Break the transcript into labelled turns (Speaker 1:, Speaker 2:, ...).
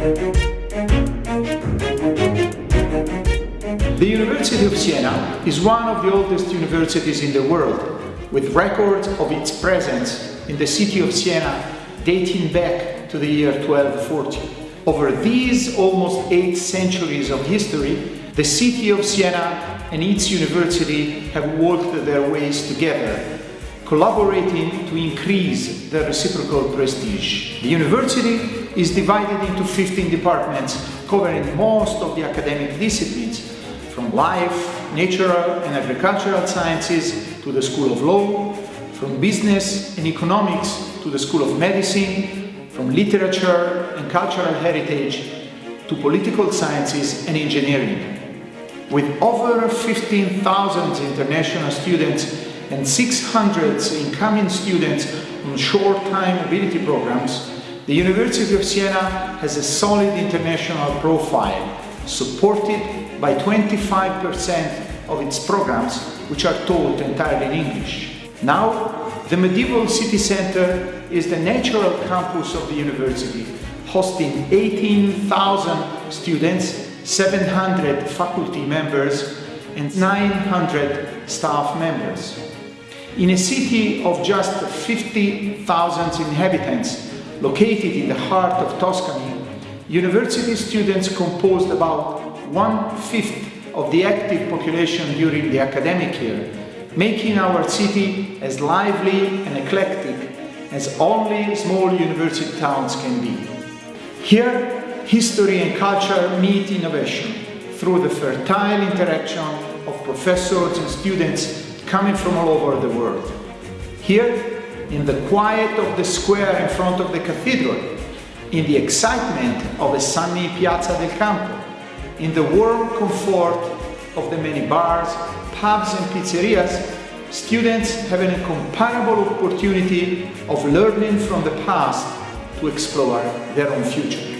Speaker 1: The University of Siena is one of the oldest universities in the world, with records of its presence in the city of Siena dating back to the year 1240. Over these almost eight centuries of history, the city of Siena and its university have worked their ways together, collaborating to increase the reciprocal prestige. The university is divided into 15 departments covering most of the academic disciplines, from life, natural and agricultural sciences to the School of Law, from business and economics to the School of Medicine, from literature and cultural heritage to political sciences and engineering. With over 15,000 international students and 600 incoming students on short-time mobility programs, the University of Siena has a solid international profile, supported by 25% of its programs which are taught entirely in English. Now, the medieval city center is the natural campus of the university, hosting 18,000 students, 700 faculty members and 900 staff members. In a city of just 50,000 inhabitants, located in the heart of Tuscany, university students composed about one-fifth of the active population during the academic year, making our city as lively and eclectic as only small university towns can be. Here, history and culture meet innovation through the fertile interaction of professors and students coming from all over the world. Here, in the quiet of the square in front of the cathedral, in the excitement of a sunny Piazza del Campo, in the warm comfort of the many bars, pubs and pizzerias, students have an incomparable opportunity of learning from the past to explore their own future.